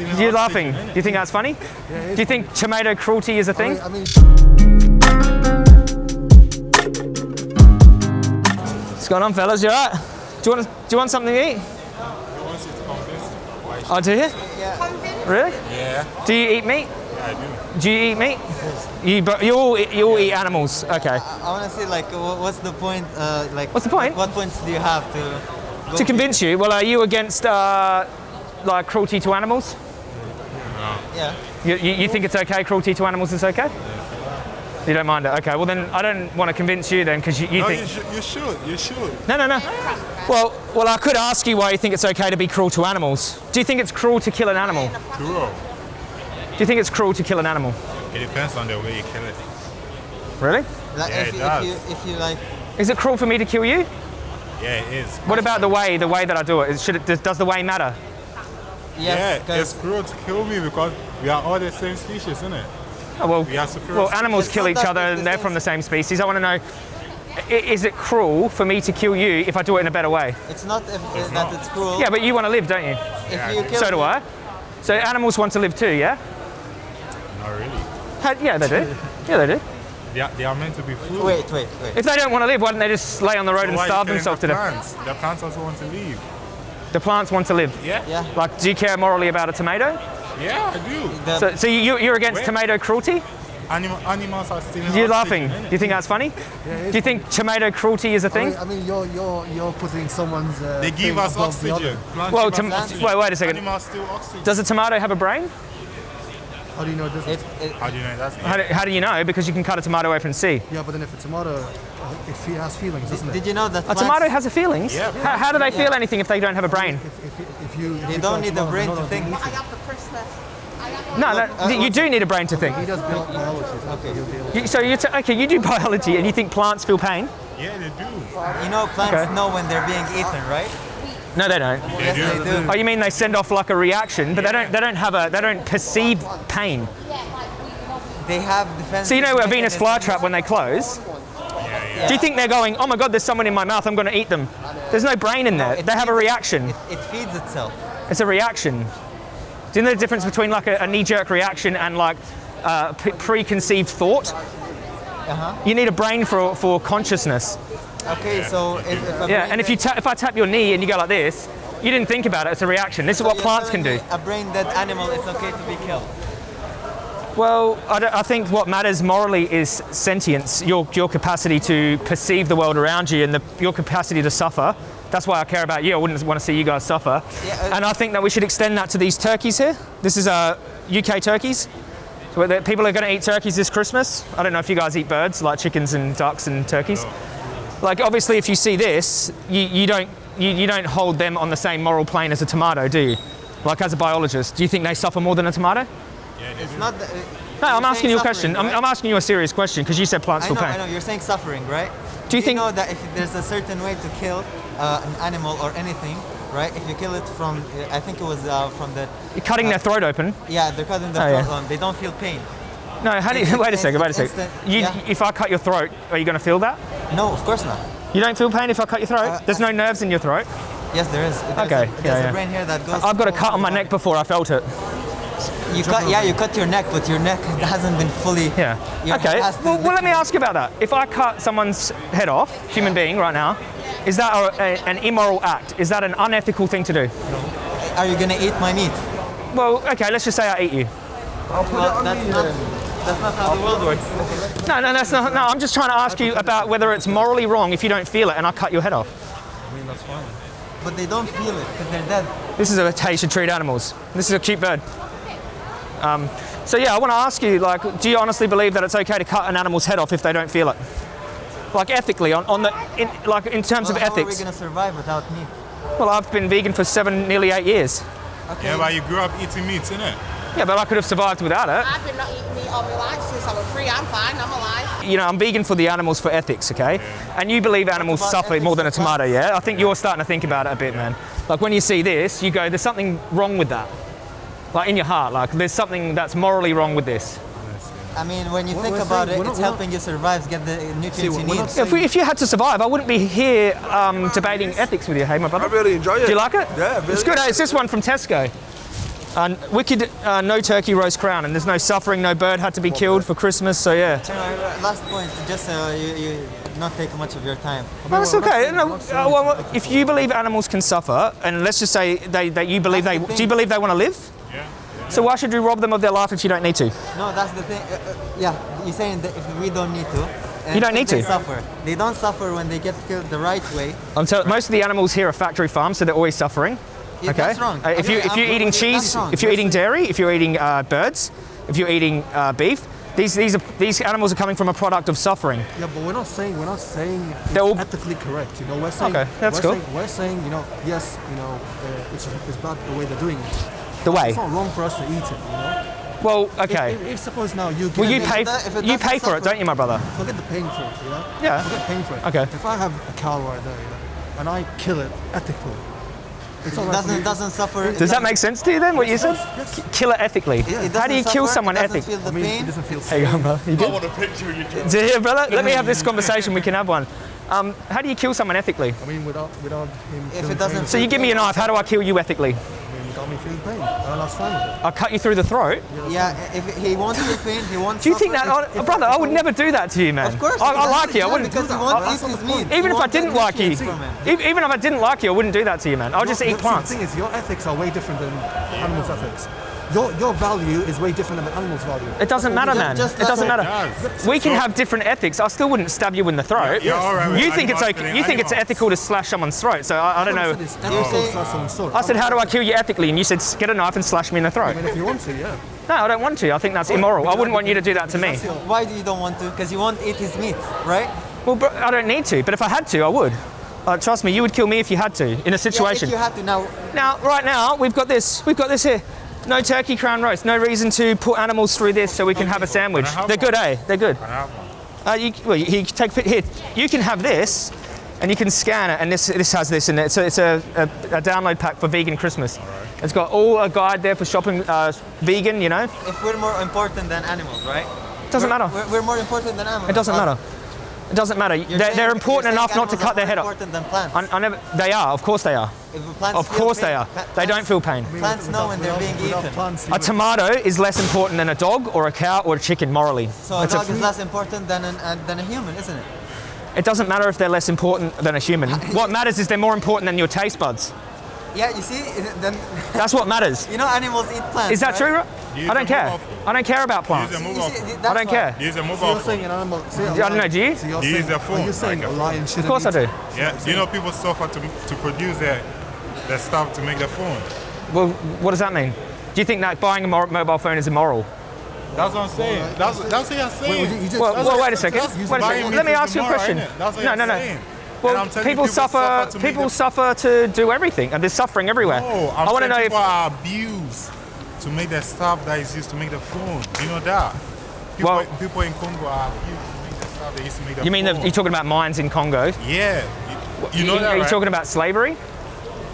You're laughing. Do you think that's funny? Do you think tomato cruelty is a thing? I mean, What's going on, fellas? You alright? Do you want do you want something to eat? Oh, do you? Yeah. Really? Yeah, Do you eat meat? yeah, I do. Do you eat meat? You but you all you all eat animals. Okay. I, I want to see like what's the point? Uh, like What's the point? What points do you have to? To convince you, well, are you against uh, like cruelty to animals? Yeah. You, you, you think it's okay? Cruelty to animals is okay? You don't mind it? Okay. Well, then I don't want to convince you then because you, you No, think you, should, you should. You should. No, no, no. Well, well, I could ask you why you think it's okay to be cruel to animals. Do you think it's cruel to kill an animal? True. Do you think it's cruel to kill an animal? It depends on the way you kill it. Really? Like Yeah, if, it does. if you if you like Is it cruel for me to kill you? Yeah, it is. What about the way, the way that I do it? Is- Should it does, does the way matter? Yes, yeah, 'cause it's cruel to kill me because we are all the same species, isn't it? Oh, well, We are well, animals It's kill each other and they're from the same species. I want to know, is it cruel for me to kill you if I do it in a better way? it's not if, It's that not. it's cruel. Yeah, but you want to live, don't you? if Yeah, you kill So do me- I. So animals want to live too, yeah? Not really. Ha- Yeah, they do. Yeah, they do. They are, they are meant to be food. Wait, wait, wait. If they don't want to live, why don't they just lay on the road So and why are you starve themselves the to death? plants? The plants also want to leave. The plants want to live. Yeah? Yeah. Like, do you care morally about a tomato? Yeah, I do. So, so you, you're against Wait. tomato cruelty? Animal, animals are stealing You're oxygen, laughing. Do you think that's funny? yeah, Do you think tomato cruelty is a I thing? mean, I mean, you're you're you're putting someone's. Uh, They give us oxygen. Well, give tom- us oxygen. wait, wait a second. Animals steal oxygen. Does a tomato have a brain? How do you know this? it, it, How do you know that's How do, how do you know? Because you can cut a tomato open and see. yeah, but then if a tomato, it has feelings, doesn't it? did you know that A plants, tomato has a feelings. Yeah. How, how do they feel Yeah. anything if they don't have a brain? If, if, if you, if They you don't need a brain to think. don't eat it. I got the Christmas. I No, that, uh, you do need a brain to think. He does biology. Okay. he'll be able to- You, so you t- okay? You do biology, and you think plants feel pain? Yeah, they do. You know plants Okay. know when they're being eaten, right? No, they don't. Yes, they do. Oh, you mean they send off like a reaction, but they don't. They don't have a. They don't perceive pain. They have defense. So you know a Venus flytrap when they close. Yeah, Do you think they're going? Oh my God, there's someone in my mouth. I'm going to eat them. There's no brain in there. it They have a reaction. It, it feeds itself. It's a reaction. Do you know the difference between like a, a knee-jerk reaction and like uh, p- preconceived thought? Uh-huh. You need a brain for, for consciousness. Okay, so if, if Yeah, and if you ta- if I tap your knee and you go like this, you didn't think about it. It's a reaction. This is so what plants can do. A brain dead animal is okay to be killed. Well, I, don't- I think what matters morally is sentience, your, your capacity to perceive the world around you and the, your capacity to suffer. That's why I care about you. I wouldn't want to see you guys suffer. Yeah, uh, and I think that we should extend that to these turkeys here. This is uh, UK turkeys. So people are going to eat turkeys this Christmas. I don't know if you guys eat birds like chickens and ducks and turkeys. Like obviously, if you see this, you, you don't you, you don't hold them on the same moral plane as a tomato, do you? Like as a biologist, do you think they suffer more than a tomato? Yeah, It's not. The, No, I'm asking you a suffering, question. I'm. I'm asking you a serious question because you said plants I feel know, pain. I know. You're saying suffering, right? Do you think- know that if there's a certain way to kill uh, an animal or anything, right? If you kill it from, uh, I think it was uh, from the, You're cutting their throat open. yeah, they're cutting the Oh, throat yeah. on. They don't feel pain. No, how do you, wait a second, wait a second. You, yeah. If I cut your throat, are you going to feel that? No, of course not. You don't feel pain if I cut your throat? Uh, There's no nerves in your throat. Yes, there is. There's Okay, A, yeah, there's yeah. a brain here that goes. I've got a to- cut on my neck before I felt it. You cut, yeah, you cut your neck, but your neck hasn't been fully. Yeah. Okay. head has to Well, well, let me ask you about that. If I cut someone's head off, human being right now, is that a, a, an immoral act? Is that an unethical thing to do? Are you gonna eat my meat? Well, okay, let's just say I eat you. I'll put Well, that's not. That's not how the world works. No, no, that's not. No, I'm just trying to ask you about whether it's morally wrong if you don't feel it and I cut your head off. But they don't feel it because they're dead. This is how you should treat animals. This is a cute bird. Um, so yeah, I want to ask you, like, do you honestly believe that it's okay to cut an animal's head off if they don't feel it? Like ethically, on, on the, in, like in terms Well, of how are we ethics. gonna survive without meat? Well, I've been vegan for seven, nearly eight years. Okay. Yeah, but you grew up eating meat, innit? Yeah, but I could have survived without it. I've been not eating meat all my life since I was three. I'm fine. I'm alive. You know, I'm vegan for the animals for ethics, okay? And you believe animals suffer more than a tomato, yeah? I think you're starting to think about it a bit, man. Like when you see this, you go, there's something wrong with that. Like in your heart, like there's something that's morally wrong with this. I mean, when you We're- think about saying- it, it's not- we're helping you survive, get the nutrients See, you need. If, we, if you had to survive, I wouldn't be here um, debating ethics with you, hey, my brother. I really enjoy it. Do you like it? Yeah, really. It's good. Hey, it's this one from Tesco. Uh, wicked, uh, no turkey roast crown, and there's no suffering, no bird had to be killed for Christmas, so yeah. You know, last point, just uh, you, you not take much of your time. Well, that's okay. No, we're not saying uh, well, if you believe animals can suffer, and let's just say they, that you believe they, the do you believe they want to live? Yeah. So why should you rob them of their life if you don't need to? No, that's the thing. Uh, uh, yeah, you're saying that if we don't need to. and You don't if need they to. suffer. They don't suffer when they get killed the right way. I'm tell- most of the animals here are factory farms, so they're always suffering. Yeah, okay. that's wrong. Uh, if you if you're eating cheese, if you're eating dairy, if you're eating uh, birds, if you're eating uh, beef, these these are these animals are coming from a product of suffering. Yeah, but we're not saying we're not saying it's all- ethically correct. You know, we're saying Okay, that's we're cool. Saying, we're saying you know, yes, you know, uh, it's it's bad the way they're doing it. The way. It's not wrong for us to eat it. You know. Well, okay. if, if suppose now you Well, you pay if it you pay for it, don't you, my brother? forget the paying for it. You know. Yeah. Forget paying for it. Okay. If I have a cow right there, you know, and I kill it ethically, it's all right for doesn't doesn't suffer. Does that make sense to you then? What you said? Kill it ethically. It How do you doesn't kill suffer, someone it doesn't ethically? Feel the I mean, pain. it doesn't feel There you go, bro. You good? want a picture of you. Do you hear, brother? Let me have this conversation. We can have one. Um, how do you kill someone ethically? I mean, without without him. If it doesn't pain, So you give me a knife. How do I kill you ethically? I got me feeling pain, and that's fine with it. I cut you through the throat. Yeah, if he wants feel pain, he wants. Do you think that, suffer. oh, brother? I would never do that to you, man. Of course. I, I like you. I wouldn't. because he I- wants That's eat not his the point. meat. even He if I didn't like you, nutrients from it. even if I didn't like you, I wouldn't do that to you, man. I'll just eat your- plants. The thing is, your ethics are way different than animals' ethics. Your your value is way different than the animal's value. It doesn't matter, man. just It doesn't like- matter. Yes. We can So- have different ethics. I still wouldn't stab you in the throat. Yeah, all right, You think it's okay? You think it's ethical to slash someone's throat? So I, I don't know. It's ethical saying- to slash someone's throat. I said, how do I kill you ethically? And you said, get a knife and slash me in the throat. I mean, if you want to, yeah. No, I don't want to. I think that's immoral. I wouldn't want you to do that to me. Why do you don't want to? Because you won't eat his meat, right? Well, bro, I don't need to. But if I had to, I would. Uh, trust me, you would kill me if you had to in a Yeah, situation. if you had to now, Now, right now, we've got this. We've got this here. No turkey crown roast. No reason to put animals through this so we can have a sandwich. Have They're good, eh? They're good. I have one. Uh, you, well, you, you can take here. You can have this, and you can scan it, and this this has this in it. So it's a, a, a download pack for vegan Christmas. It's got all a guide there for shopping uh, vegan. You know, if we're more important than animals, right? It doesn't We're- matter. We're, we're more important than animals. It doesn't Uh, matter. It doesn't matter. They're, saying- they're important enough not to cut their head off. Important than plants. I, I never, they are. Of course they are. If plants Of course pain, they are. pla- They don't feel pain. Plants know when they're being eaten. A tomato is less important than a dog or a cow or a chicken morally. So a It's a- dog is less important than an, uh, than a human, isn't it? It doesn't matter if they're less important than a human. What matters is they're more important than your taste buds. Yeah, you see, then That's what matters. you know animals eat plants. Is that right? true? Ro- Use I don't care. mobile. I don't care about plants. Use a You see, I don't why. care. Use a So mobile you're saying phone. an animal. Say a I don't know, do you? So you're Use saying, their phone, Are you saying like a a- lion shouldn't Of course I do. Yeah, you know people suffer to, to produce their, their stuff to make their phone. Well, what does that mean? Do you think that buying a mo- mobile phone is immoral? That's what I'm saying. That's, that's what you're saying. Wait, you- you just- Well, well wait a second. Wait a second. Let me ask you a question. That's what No, you're no, no. saying. Well, And I'm telling you, people, suffer. suffer to people suffer to do everything, and there's suffering everywhere. No, I'm I want to saying know if people are abused to make the stuff that is used to make the phone. You know that? People, Well- people in Congo are abused to make the stuff they used to make the you mean phone. that you're talking about mines in Congo. Yeah. You, you know Are that, you right? talking about slavery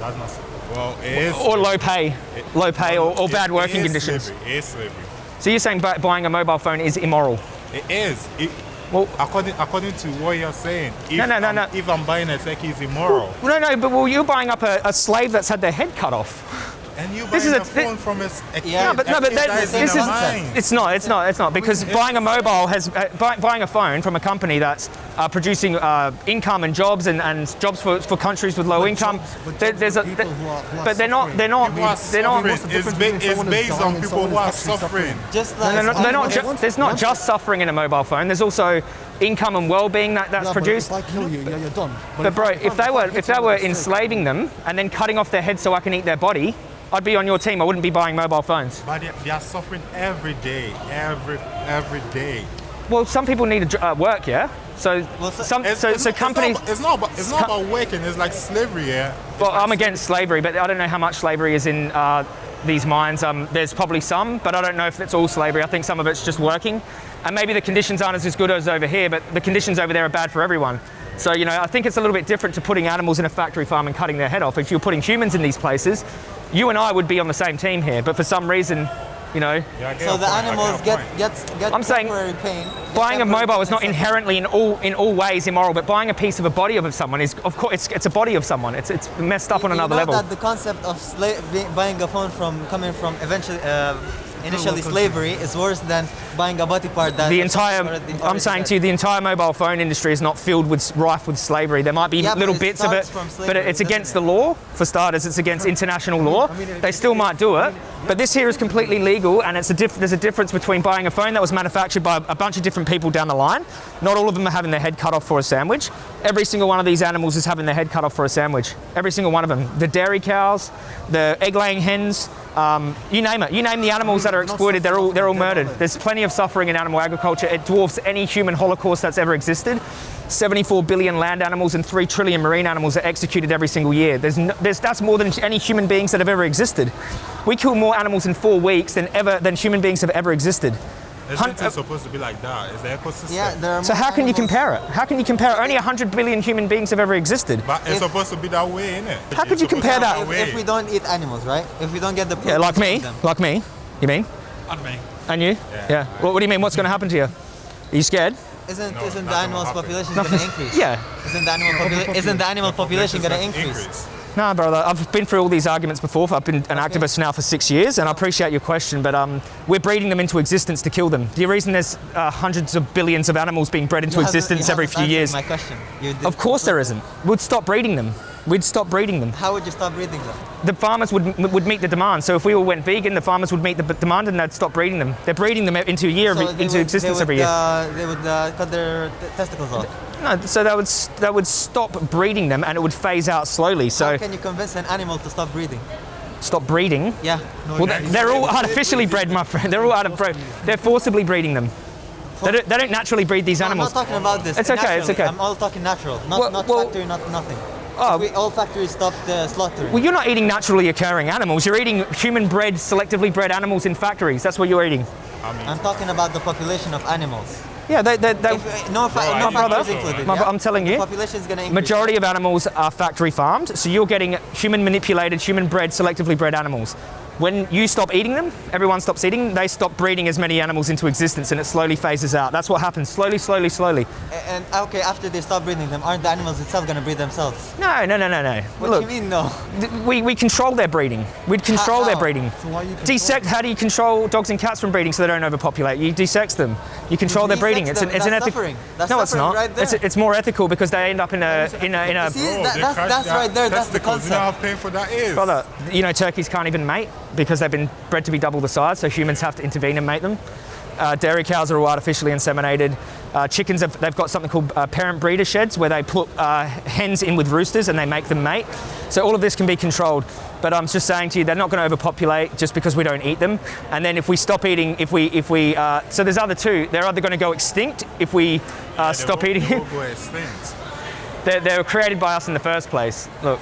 That's not. Well, it is. or low pay, low pay, or, or It- bad working is conditions? Slavery. It is slavery. So you're saying bu- buying a mobile phone is immoral? It is. It, Well- according according to what you're saying, if, No, no, no, I'm, no. if I'm buying a turkey, it's immoral. No, no, but well, you're buying up a, a slave that's had their head cut off. And you This is a, a thi- phone from a, s- a kid, Yeah, but no, but kid that, that is this is the it's not, it's not, it's not because buying a mobile has uh, buy, buying a phone from a company that's uh, producing uh, income and jobs and, and jobs for, for countries with low But income. jobs- but there- there's a, people who are- who are but they're not, they're not, People are they're not. the It's, ba- it's based on people who are who's suffering. Just No, like no, no, they're not. Ju- there's not just suffering in a mobile phone. There's also income and well-being that, that's Yeah, but produced. If I kill you, yeah, you're done. But bro, if they were if they were with a stick- enslaving them and then cutting off their head so I can eat their body, I'd be on your team. I wouldn't be buying mobile phones. But they, they are suffering every day, every every day. Well, some people need to uh, work, yeah. So Well, so- some It's, so, it's so not- companies. It's not, about, it's not about working. It's like slavery, yeah. It's Well, like I'm against slavery, but I don't know how much slavery is in uh, these mines. Um, there's probably some, but I don't know if it's all slavery. I think some of it's just working, and maybe the conditions aren't as good as over here, but the conditions over there are bad for everyone. So you know, I think it's a little bit different to putting animals in a factory farm and cutting their head off. If you're putting humans in these places, you and I would be on the same team here, but for some reason, you know, Yeah, I get so your the point, I animals your get point. get get I'm saying- pain buying a mobile is not inherently in all in all ways immoral, but buying a piece of a body of someone is, of course, it's, it's a body of someone. It's it's messed up on You another know level. that the concept of sla- buying a phone from coming from eventually uh, initially oh, slavery is worse than buying a body part that the entire, already- I'm saying to you, the entire mobile phone industry is not filled with rife with slavery. There might be Yeah, little bits of it, from but it's against it? the law. For starters, it's against international law. They still might do it, but this here is completely legal, and it's a diff- there's a difference between buying a phone that was manufactured by a bunch of different people down the line. Not all of them are having their head cut off for a sandwich. Every single one of these animals is having their head cut off for a sandwich. Every single one of them. The dairy cows, the egg-laying hens, um, you name it. You name the animals that are exploited, they're all they're all murdered. There's plenty of suffering in animal agriculture. It dwarfs any human holocaust that's ever existed. 74 billion land animals and 3 trillion marine animals are executed every single year. There's, no, there's that's more than any human beings that have ever existed. We kill more animals in four weeks than ever than human beings have ever existed. Hun- Isn't it uh, supposed to be like that? It's the ecosystem. Yeah, there are So how can you compare it? How can you compare it? Only 100 billion human beings have ever existed. But it's If- supposed to be that way, isn't it? How could you compare that? If, if we don't eat animals, right? If we don't get the Yeah, like me. them. Like me. You mean? And me. And you? Yeah. What, what do you mean? What's going to happen to you? Are you scared? Isn't No, isn't the nothing animals population going to increase? Yeah. Isn't the animal population isn't the animal population going to increase? No, brother. I've been through all these arguments before. I've been an activist now for six years, and I appreciate your question. But um, we're breeding them into existence to kill them. The reason there's uh, hundreds of billions of animals being bred into You existence every few years. My question. Of course there isn't. We'd stop breeding them. We'd stop breeding them. How would you stop breeding them? The farmers would would meet the demand. So if we all went vegan, the farmers would meet the b- demand and they'd stop breeding them. They're breeding them into a year, So every, into would- existence would, every year. Uh, they would uh, cut their t- testicles off. No, so that would that would stop breeding them and it would phase out slowly. So How can you convince an animal to stop breeding? stop breeding. Yeah. Well, they- they're all artificially bred, my friend. They're all out of bred. They're forcibly breeding them. They don't, they don't naturally breed these No, I'm not talking about this. It's okay, it's okay. I'm all talking natural, not, Well- not well- factory, not nothing. Oh. we, all factories stopped uh, slaughtering. Well, you're not eating naturally occurring animals. You're eating human-bred, selectively bred animals in factories. That's what you're eating. I'm talking about the population of animals. Yeah, they, they, they, If, uh, no, no brother, included. my yeah? I'm telling you, population is going to majority of animals are factory farmed. So you're getting human-manipulated, human-bred, selectively bred animals. When you stop eating them, everyone stops eating. They stop breeding as many animals into existence, and it slowly phases out. That's what happens. Slowly, slowly, slowly. A- And okay, after they stop breeding them, aren't the animals itself going to breed themselves? No, no, no, no, no. What Look, do you mean no? we, we control their breeding. We'd control their how? breeding. So why are you Desect. How do you control dogs and cats from breeding so they don't overpopulate? You desex them. You control their desex breeding. It's an, them, it's an ethical. suffering. That's no, it's not. right it's, there. it's more ethical because they end up in a in a in a. See, Bro, that- that's- that's right there, that's the testicles. You know how painful that is. Brother, you know turkeys can't even mate because they've been bred to be double the size, so humans have to intervene and mate them. Uh, dairy cows are all artificially inseminated. Uh, chickens, have, they've got something called uh, parent breeder sheds where they put uh, hens in with roosters and they make them mate. So all of this can be controlled. But I'm just saying to you, they're not going to overpopulate just because we don't eat them. And then if we stop eating, if we, if we, uh, so there's other two. They're either going to go extinct if we uh, They stop will- eating. they will go extinct. They're, they were created by us in the first place. Look,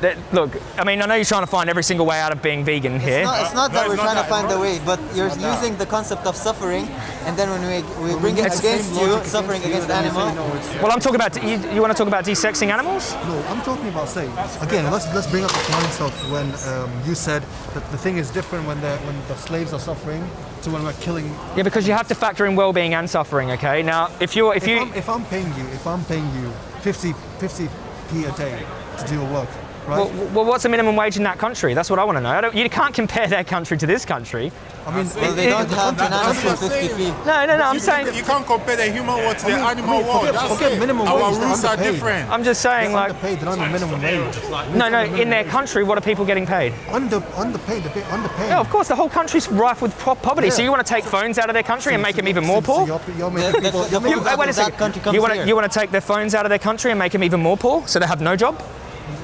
that, look. I mean, I know you're trying to find every single way out of being vegan here. It's not, it's not No, that it's we're not trying that, to find bro. a way, but you're not that. using the concept of suffering, and then when we, we bring it against you, logic suffering you, against animals. you say, no, Well, I'm talking about. You, you want to talk about desexing animals? No, I'm talking about say again. Let's let's bring up the points of when um, you said that the thing is different when the when the slaves are suffering to when we're killing. Yeah, because you have to factor in well-being and suffering. Okay. Now, if you're, if If, you, I'm, if I'm paying you, if I'm paying you 50 50 p a day to do your work, right? well, well, what's the minimum wage in that country? That's what I want to know. I don't, you can't compare their country to this country. I mean, Well, they don't have That's bananas what for saying. No, no, no. I'm you, saying. you can't compare the human world to the mean- animal I mean, world. forget- That's forget minimum Our wage, they're are different. I'm just saying, they're like, underpaid. They're not on minimum wage. no, no. In their country, what are people getting paid? Under underpaid. They're underpaid. Yeah, of course. The whole country's rife with po- poverty. So you want to take phones out of their country and make them even more poor? you're, you're making people. the you're making You, food wait, wait a second. country comes You want to you want to take their phones out of their country and make them even more poor, so they have no job?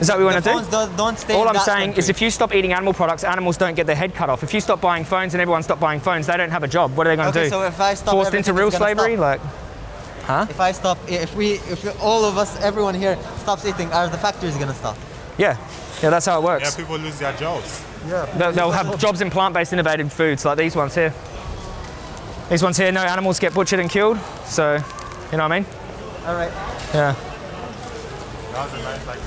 Is that what we want to do? don't, don't stay All in I'm that saying country. is if you stop eating animal products, animals don't get their head cut off. If you stop buying phones and everyone stop buying phones, they don't have a job. What are they going to Okay, do? so if I stop Forced into real slavery? stop. Like, huh? If I stop, if we, if we, all of us, everyone here stops eating, are the factories gonna stop? yeah. Yeah, that's how it works. Yeah, people lose their jobs. They'll, they'll have jobs in plant-based innovative foods like these ones here. These ones here, no animals get butchered and killed. So, you know what I mean? All right. Yeah. That was a nice like.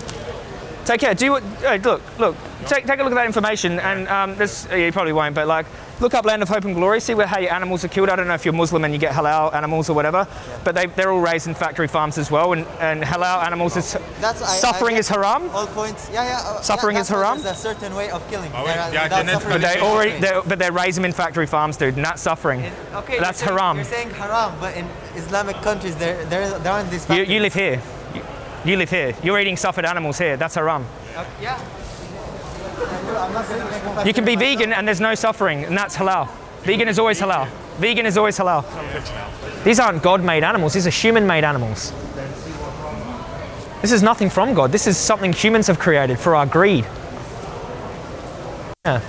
Take care. Do you, uh, look, look. Take, take a look at that information, and um, this uh, you probably won't, but like, look up Land of Hope and Glory. See where how your animals are killed. I don't know if you're Muslim and you get halal animals or whatever, but they, they're all raised in factory farms as well, and, and halal animals is That's suffering I is haram. All points. Yeah, yeah. uh, Suffering yeah, is that's haram? There's a certain way of killing. Oh, wait, There are- yeah, without genetic suffering. But they already, they're, but they raise them in factory farms, dude, Not that's suffering. Okay, that's you're saying, haram. You're saying haram, but in Islamic countries, there, there, there aren't these. You, you live here. You, live here. You're eating suffered animals here. That's haram. Yeah. You can be vegan and there's no suffering, and that's halal. Vegan is always halal. Vegan is always halal. These aren't God-made animals. These are human-made animals. This is nothing from God. This is something humans have created for our greed. Yeah.